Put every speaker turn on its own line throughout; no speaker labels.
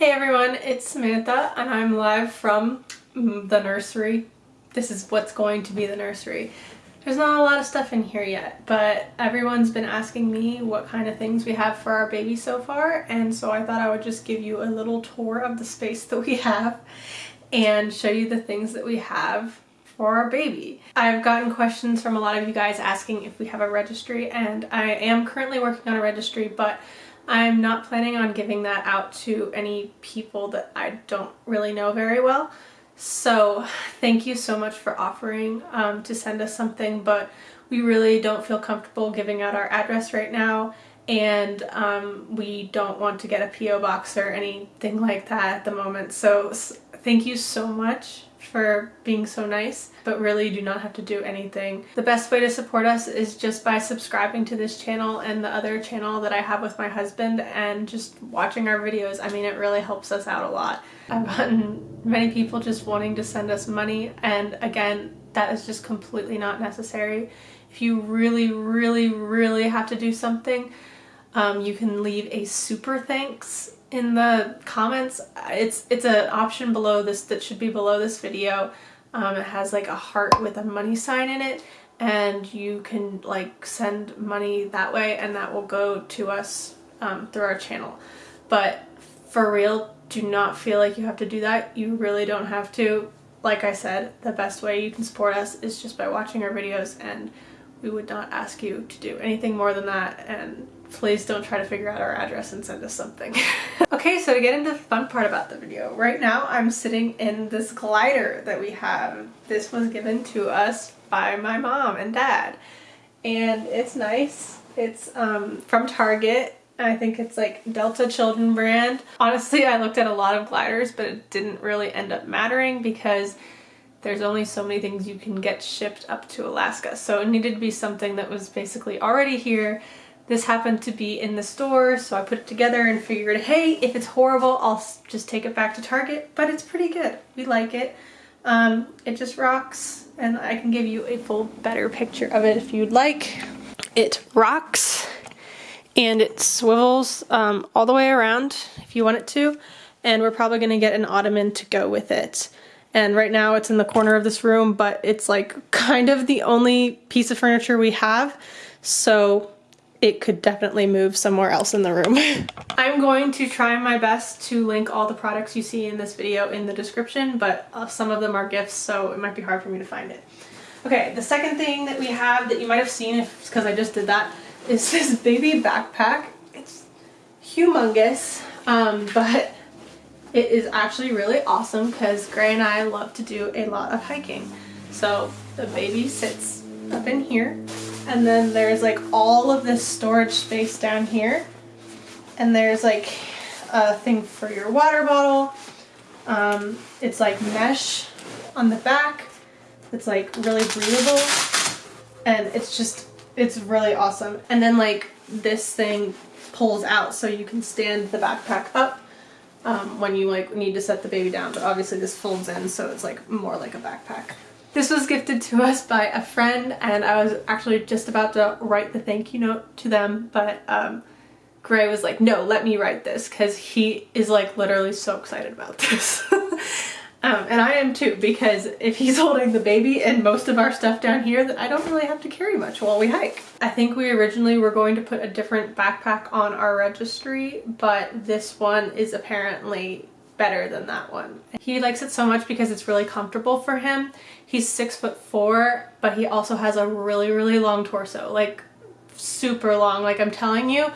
Hey everyone, it's Samantha and I'm live from the nursery. This is what's going to be the nursery. There's not a lot of stuff in here yet, but everyone's been asking me what kind of things we have for our baby so far, and so I thought I would just give you a little tour of the space that we have and show you the things that we have for our baby. I've gotten questions from a lot of you guys asking if we have a registry, and I am currently working on a registry, but I'm not planning on giving that out to any people that I don't really know very well. So thank you so much for offering um, to send us something, but we really don't feel comfortable giving out our address right now and um, we don't want to get a P.O. box or anything like that at the moment. So thank you so much for being so nice, but really you do not have to do anything. The best way to support us is just by subscribing to this channel and the other channel that I have with my husband and just watching our videos. I mean, it really helps us out a lot. I've gotten many people just wanting to send us money and again, that is just completely not necessary. If you really, really, really have to do something, um, you can leave a super thanks in the comments. It's it's an option below this that should be below this video. Um, it has like a heart with a money sign in it and you can like send money that way and that will go to us um, through our channel. But for real, do not feel like you have to do that. You really don't have to. Like I said, the best way you can support us is just by watching our videos and we would not ask you to do anything more than that and please don't try to figure out our address and send us something. okay, so to get into the fun part about the video, right now I'm sitting in this glider that we have. This was given to us by my mom and dad and it's nice. It's um, from Target. I think it's like Delta Children brand. Honestly, I looked at a lot of gliders, but it didn't really end up mattering because there's only so many things you can get shipped up to Alaska. So it needed to be something that was basically already here. This happened to be in the store, so I put it together and figured, hey, if it's horrible, I'll just take it back to Target, but it's pretty good. We like it. Um, it just rocks, and I can give you a full, better picture of it if you'd like. It rocks, and it swivels um, all the way around if you want it to, and we're probably going to get an ottoman to go with it and right now it's in the corner of this room but it's like kind of the only piece of furniture we have so it could definitely move somewhere else in the room. I'm going to try my best to link all the products you see in this video in the description but uh, some of them are gifts so it might be hard for me to find it. Okay, the second thing that we have that you might have seen because I just did that is this baby backpack. It's humongous um, but it is actually really awesome because Gray and I love to do a lot of hiking. So the baby sits up in here and then there's like all of this storage space down here and there's like a thing for your water bottle. Um, it's like mesh on the back. It's like really breathable and it's just, it's really awesome. And then like this thing pulls out so you can stand the backpack up um, when you like need to set the baby down but obviously this folds in so it's like more like a backpack. This was gifted to us by a friend and I was actually just about to write the thank you note to them but um, Gray was like no let me write this because he is like literally so excited about this. Um, and I am too, because if he's holding the baby and most of our stuff down here, then I don't really have to carry much while we hike. I think we originally were going to put a different backpack on our registry, but this one is apparently better than that one. He likes it so much because it's really comfortable for him. He's six foot four, but he also has a really, really long torso, like super long. Like I'm telling you,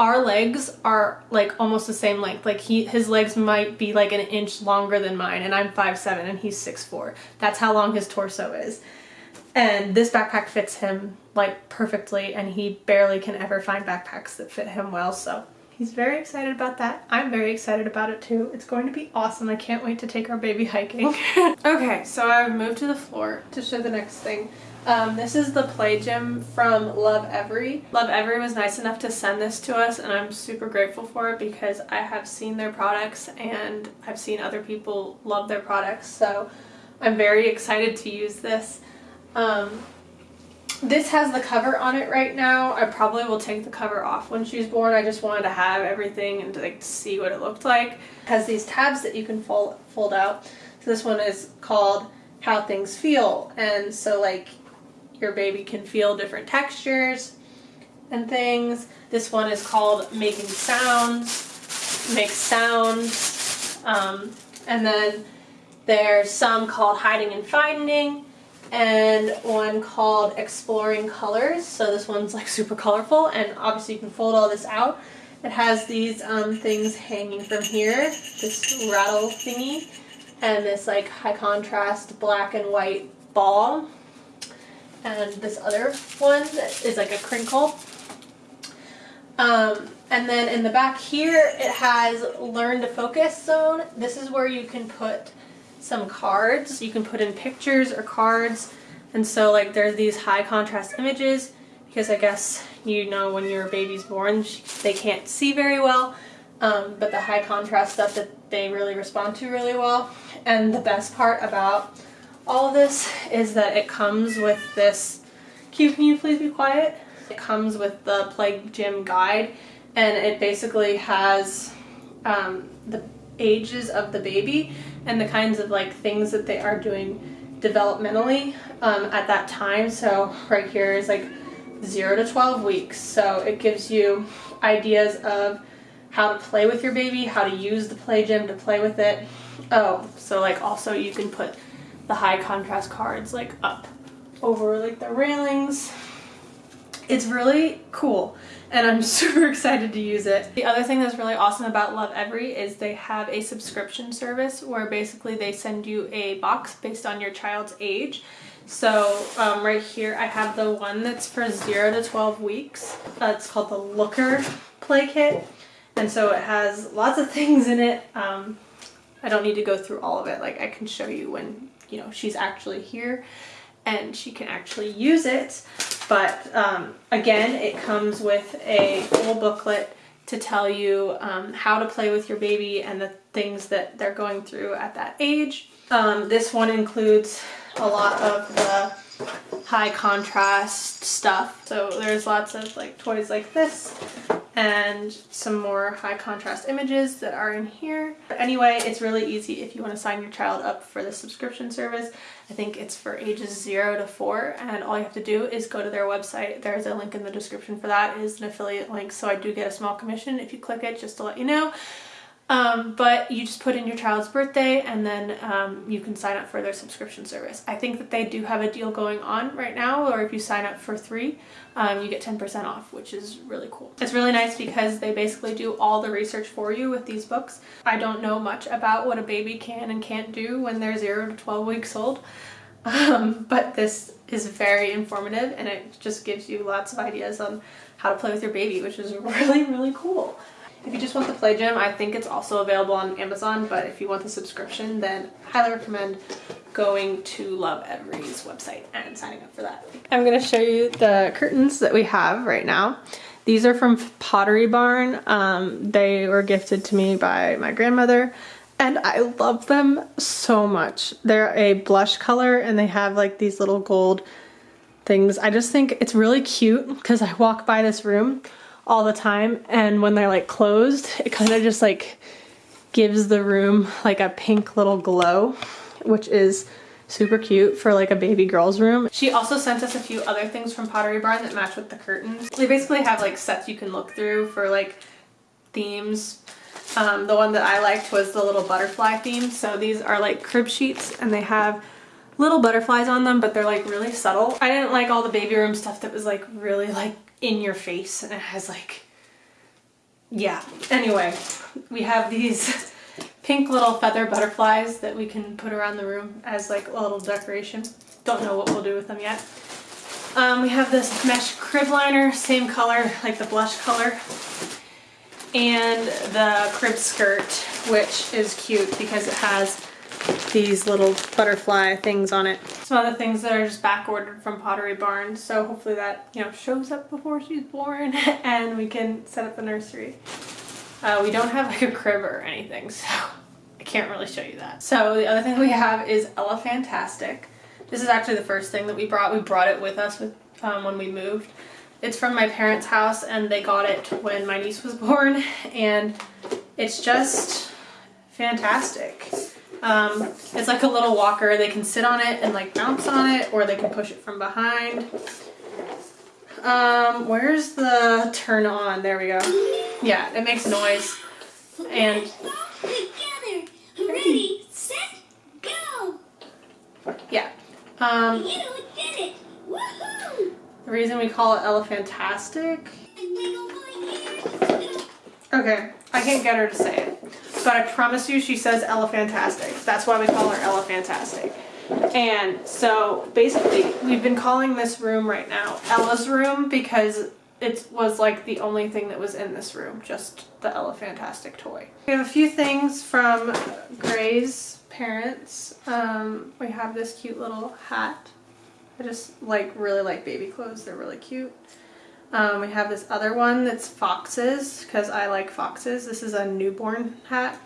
our legs are like almost the same length. Like he, his legs might be like an inch longer than mine and I'm five seven, and he's six four. That's how long his torso is. And this backpack fits him like perfectly and he barely can ever find backpacks that fit him well. So he's very excited about that. I'm very excited about it too. It's going to be awesome. I can't wait to take our baby hiking. okay, so I've moved to the floor to show the next thing. Um, this is the Play Gym from Lovevery. Love Every was nice enough to send this to us and I'm super grateful for it because I have seen their products and I've seen other people love their products so I'm very excited to use this. Um, this has the cover on it right now. I probably will take the cover off when she's born. I just wanted to have everything and to like see what it looked like. It has these tabs that you can fold fold out. So this one is called How Things Feel. And so like your baby can feel different textures and things. This one is called Making Sounds, Make Sounds. Um, and then there's some called Hiding and Finding and one called Exploring Colors. So this one's like super colorful and obviously you can fold all this out. It has these um, things hanging from here, this rattle thingy, and this like high contrast black and white ball. And this other one is like a crinkle. Um, and then in the back here, it has learn to focus zone. This is where you can put some cards. You can put in pictures or cards. And so like there's these high contrast images because I guess you know when your baby's born they can't see very well. Um, but the high contrast stuff that they really respond to really well. And the best part about all of this is that it comes with this, Q, can you please be quiet? It comes with the Play Gym guide and it basically has um, the ages of the baby and the kinds of like things that they are doing developmentally um, at that time. So right here is like 0 to 12 weeks. So it gives you ideas of how to play with your baby, how to use the play gym to play with it. Oh, so like also you can put the high contrast cards like up over like the railings. It's really cool and I'm super excited to use it. The other thing that's really awesome about Lovevery is they have a subscription service where basically they send you a box based on your child's age. So um, right here I have the one that's for 0 to 12 weeks. Uh, it's called the Looker Play Kit. And so it has lots of things in it. Um, I don't need to go through all of it. Like I can show you when, you know, she's actually here and she can actually use it. But um, again, it comes with a full booklet to tell you um, how to play with your baby and the things that they're going through at that age. Um, this one includes a lot of the high contrast stuff. So there's lots of like toys like this and some more high contrast images that are in here. But anyway, it's really easy if you want to sign your child up for the subscription service. I think it's for ages 0 to 4 and all you have to do is go to their website. There's a link in the description for that. Is an affiliate link so I do get a small commission if you click it just to let you know. Um, but you just put in your child's birthday and then um, you can sign up for their subscription service. I think that they do have a deal going on right now or if you sign up for three um, you get 10% off which is really cool. It's really nice because they basically do all the research for you with these books. I don't know much about what a baby can and can't do when they're 0 to 12 weeks old um, but this is very informative and it just gives you lots of ideas on how to play with your baby which is really really cool. If you just want the Play Gym, I think it's also available on Amazon, but if you want the subscription, then highly recommend going to Lovevery's website and signing up for that. I'm gonna show you the curtains that we have right now. These are from Pottery Barn. Um, they were gifted to me by my grandmother and I love them so much. They're a blush color and they have like these little gold things. I just think it's really cute because I walk by this room all the time and when they're like closed it kind of just like gives the room like a pink little glow which is super cute for like a baby girl's room. She also sent us a few other things from Pottery Barn that match with the curtains. They basically have like sets you can look through for like themes. Um, the one that I liked was the little butterfly theme. So these are like crib sheets and they have little butterflies on them, but they're like really subtle. I didn't like all the baby room stuff that was like really like in your face and it has like, yeah. Anyway, we have these pink little feather butterflies that we can put around the room as like a little decoration. Don't know what we'll do with them yet. Um, we have this mesh crib liner, same color, like the blush color. And the crib skirt, which is cute because it has these little butterfly things on it. Some other things that are just back ordered from Pottery Barn. So hopefully that, you know, shows up before she's born and we can set up the nursery. Uh, we don't have like a crib or anything, so I can't really show you that. So the other thing we have is Ella Fantastic. This is actually the first thing that we brought. We brought it with us with um, when we moved. It's from my parents' house and they got it when my niece was born and it's just fantastic. Um, it's like a little walker. They can sit on it and like bounce on it or they can push it from behind. Um, where's the turn on? There we go. Yeah, it makes noise. And
together. Ready, set, go.
yeah. Um,
You did it. Woohoo!
the reason we call it Elephantastic.
And wiggle my ears.
Okay, I can't get her to say it. But I promise you she says Elephantastic. That's why we call her Elephantastic. And so basically we've been calling this room right now Ella's room because it was like the only thing that was in this room, just the Elephantastic toy. We have a few things from Gray's parents. Um, we have this cute little hat. I just like really like baby clothes. They're really cute. Um, we have this other one that's foxes because I like foxes. This is a newborn hat.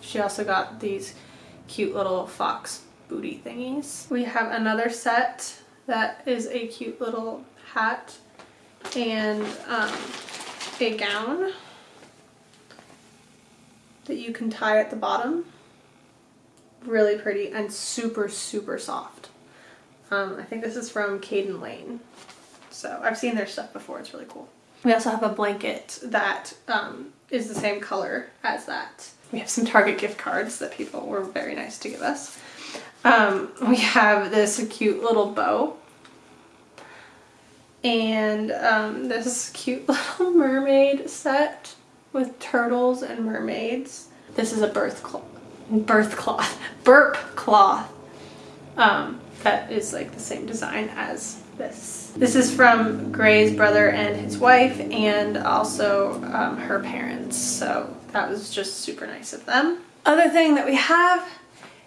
She also got these cute little fox booty thingies. We have another set that is a cute little hat and um, a gown that you can tie at the bottom. Really pretty and super, super soft. Um, I think this is from Caden Lane. So I've seen their stuff before. It's really cool. We also have a blanket that um, is the same color as that. We have some Target gift cards that people were very nice to give us. Um, we have this cute little bow. And um, this cute little mermaid set with turtles and mermaids. This is a birth cloth, birth cloth, burp cloth um, that is like the same design as this. This is from Gray's brother and his wife and also um, her parents. So that was just super nice of them. Other thing that we have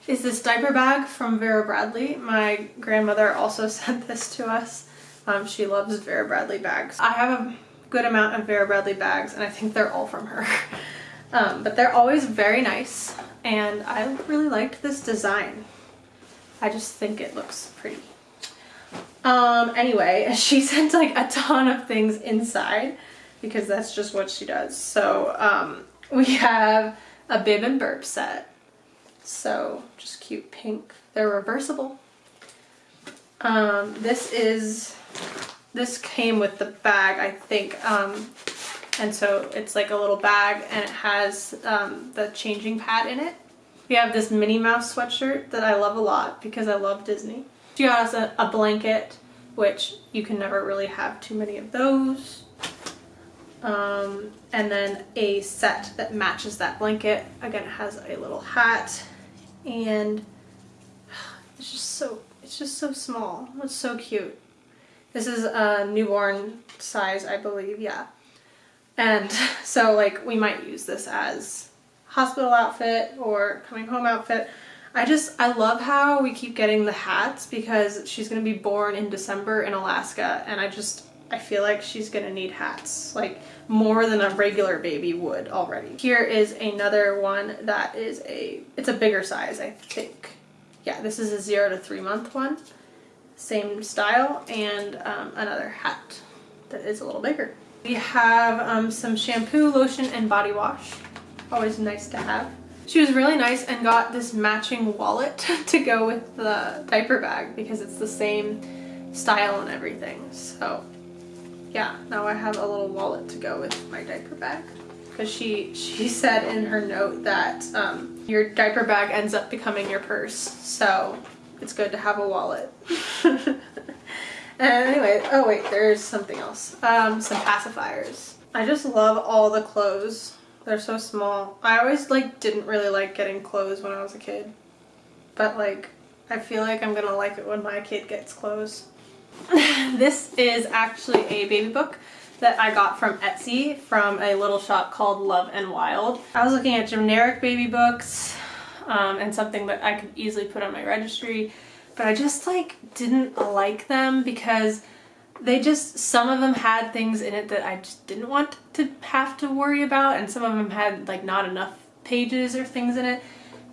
is this diaper bag from Vera Bradley. My grandmother also sent this to us. Um, she loves Vera Bradley bags. I have a good amount of Vera Bradley bags and I think they're all from her. Um, but they're always very nice and I really liked this design. I just think it looks pretty. Um, anyway, she sent like a ton of things inside because that's just what she does. So um, we have a bib and burp set. So just cute pink. They're reversible. Um, this is, this came with the bag, I think. Um, and so it's like a little bag and it has um, the changing pad in it. We have this Minnie Mouse sweatshirt that I love a lot because I love Disney. She got us a, a blanket, which you can never really have too many of those. Um, and then a set that matches that blanket. Again, it has a little hat and it's just so, it's just so small. It's so cute. This is a newborn size, I believe, yeah. And so like we might use this as hospital outfit or coming home outfit. I just, I love how we keep getting the hats because she's going to be born in December in Alaska and I just, I feel like she's going to need hats like more than a regular baby would already. Here is another one that is a, it's a bigger size I think. Yeah, this is a zero to three month one. Same style and um, another hat that is a little bigger. We have um, some shampoo, lotion, and body wash. Always nice to have. She was really nice and got this matching wallet to go with the diaper bag because it's the same style and everything. So yeah, now I have a little wallet to go with my diaper bag. Because she, she said in her note that um, your diaper bag ends up becoming your purse. So it's good to have a wallet. And anyway, oh wait, there's something else. Um, some pacifiers. I just love all the clothes. They're so small. I always like didn't really like getting clothes when I was a kid. But like, I feel like I'm gonna like it when my kid gets clothes. this is actually a baby book that I got from Etsy from a little shop called Love and Wild. I was looking at generic baby books um, and something that I could easily put on my registry but I just like didn't like them because they just some of them had things in it that I just didn't want to have to worry about and some of them had like not enough pages or things in it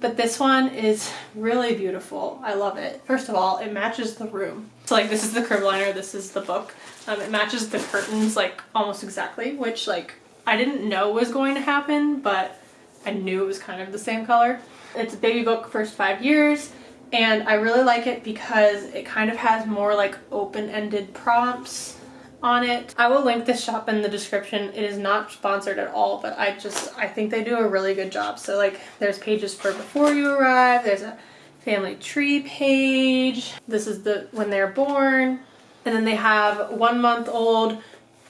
but this one is really beautiful. I love it. First of all, it matches the room. So like this is the crib liner, this is the book. Um, it matches the curtains like almost exactly, which like I didn't know was going to happen, but I knew it was kind of the same color. It's a baby book first five years and I really like it because it kind of has more like open-ended prompts on it. I will link this shop in the description. It is not sponsored at all, but I just, I think they do a really good job. So like there's pages for before you arrive, there's a family tree page. This is the when they're born. And then they have one month old,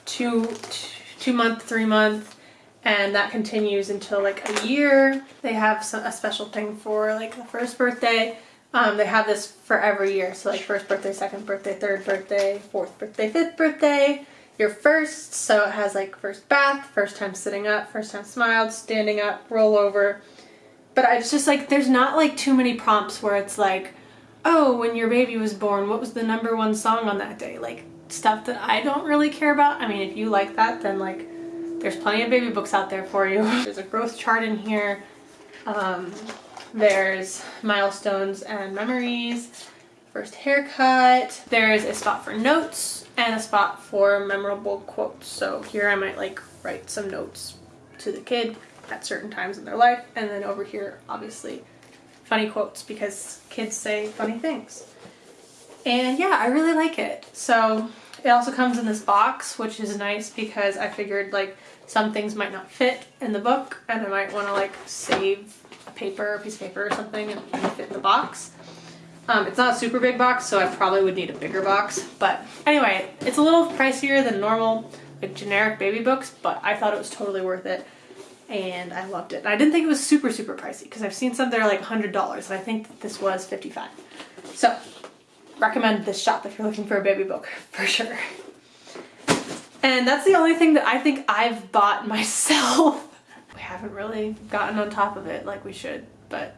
two, two month, three month, and that continues until like a year. They have a special thing for like the first birthday. Um, they have this for every year. So like first birthday, second birthday, third birthday, fourth birthday, fifth birthday, your first. So it has like first bath, first time sitting up, first time smiled, standing up, roll over. But it's just like, there's not like too many prompts where it's like, oh, when your baby was born, what was the number one song on that day? Like stuff that I don't really care about. I mean, if you like that, then like there's plenty of baby books out there for you. There's a growth chart in here. Um, there's milestones and memories, first haircut. There's a spot for notes and a spot for memorable quotes. So here I might like write some notes to the kid at certain times in their life. And then over here, obviously, funny quotes because kids say funny things. And yeah, I really like it. So it also comes in this box, which is nice because I figured like some things might not fit in the book and I might want to like save paper, a piece of paper or something and fit in the box. Um, it's not a super big box, so I probably would need a bigger box. But anyway, it's a little pricier than normal, like generic baby books, but I thought it was totally worth it. And I loved it. And I didn't think it was super, super pricey because I've seen some that are like $100 and I think this was 55 So recommend this shop if you're looking for a baby book for sure. And that's the only thing that I think I've bought myself we haven't really gotten on top of it like we should, but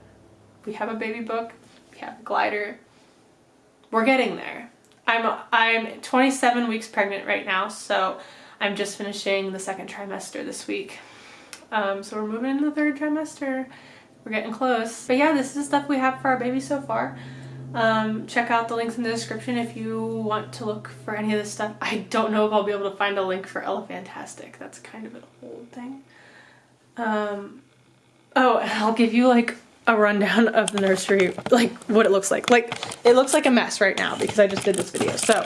we have a baby book, we have a glider. We're getting there. I'm I'm 27 weeks pregnant right now, so I'm just finishing the second trimester this week. Um, so we're moving into the third trimester. We're getting close. But yeah, this is the stuff we have for our baby so far. Um, check out the links in the description if you want to look for any of this stuff. I don't know if I'll be able to find a link for Elefantastic. That's kind of an old thing. Um, oh, I'll give you like a rundown of the nursery, like what it looks like. Like it looks like a mess right now because I just did this video. So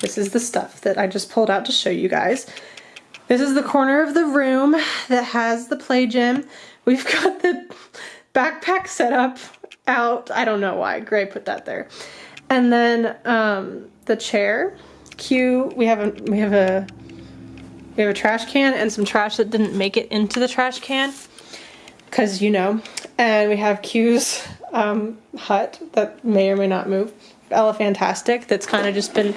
this is the stuff that I just pulled out to show you guys. This is the corner of the room that has the play gym. We've got the backpack set up out. I don't know why Gray put that there. And then um, the chair. Q, we have a we have a we have a trash can and some trash that didn't make it into the trash can because you know. And we have Q's um, hut that may or may not move. Ella Fantastic that's kind of just been,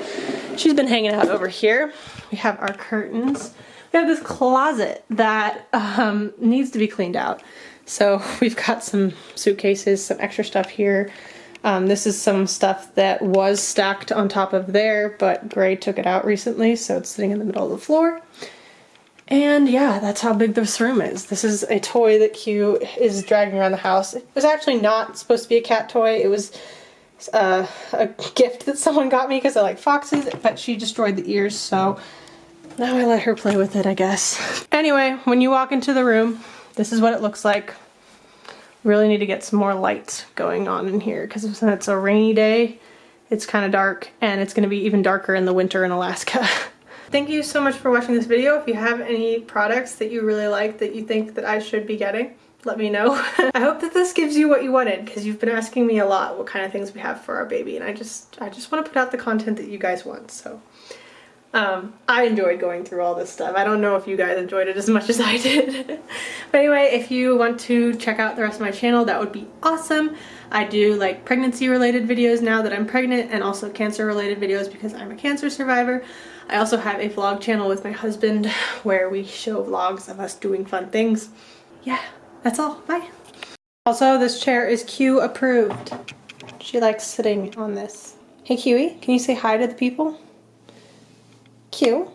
she's been hanging out over here. We have our curtains. We have this closet that um, needs to be cleaned out. So we've got some suitcases, some extra stuff here. Um, this is some stuff that was stacked on top of there, but Gray took it out recently, so it's sitting in the middle of the floor. And yeah, that's how big this room is. This is a toy that Q is dragging around the house. It was actually not supposed to be a cat toy. It was uh, a gift that someone got me because I like foxes, but she destroyed the ears, so now I let her play with it, I guess. Anyway, when you walk into the room, this is what it looks like really need to get some more lights going on in here because it's a rainy day, it's kind of dark and it's going to be even darker in the winter in Alaska. Thank you so much for watching this video. If you have any products that you really like that you think that I should be getting, let me know. I hope that this gives you what you wanted because you've been asking me a lot what kind of things we have for our baby and I just I just want to put out the content that you guys want so um, I enjoyed going through all this stuff. I don't know if you guys enjoyed it as much as I did. but anyway, if you want to check out the rest of my channel, that would be awesome. I do like pregnancy related videos now that I'm pregnant and also cancer related videos because I'm a cancer survivor. I also have a vlog channel with my husband where we show vlogs of us doing fun things. Yeah, that's all. Bye. Also, this chair is Q approved. She likes sitting on this. Hey Kiwi, can you say hi to the people? Q.